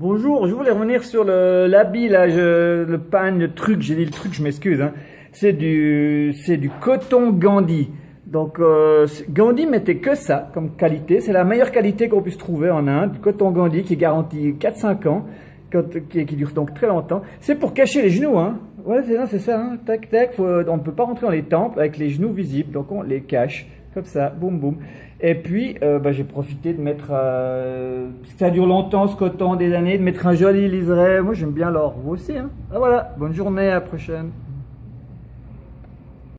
Bonjour, je voulais revenir sur l'habit, le pain, le truc, j'ai dit le truc, je m'excuse, hein. C'est du, coton Gandhi. Donc, euh, Gandhi mettait que ça comme qualité. C'est la meilleure qualité qu'on puisse trouver en Inde. Du coton Gandhi qui est garanti 4-5 ans, qui, qui dure donc très longtemps. C'est pour cacher les genoux, hein. Ouais, c'est, ça, hein. Tac, tac. on ne peut pas rentrer dans les temples avec les genoux visibles, donc on les cache. Comme ça, boum, boum. Et puis, euh, bah, j'ai profité de mettre, euh, ça dure longtemps ce coton des années, de mettre un joli liseré. Moi, j'aime bien l'or. Vous aussi, hein. Ah, voilà. Bonne journée, à la prochaine.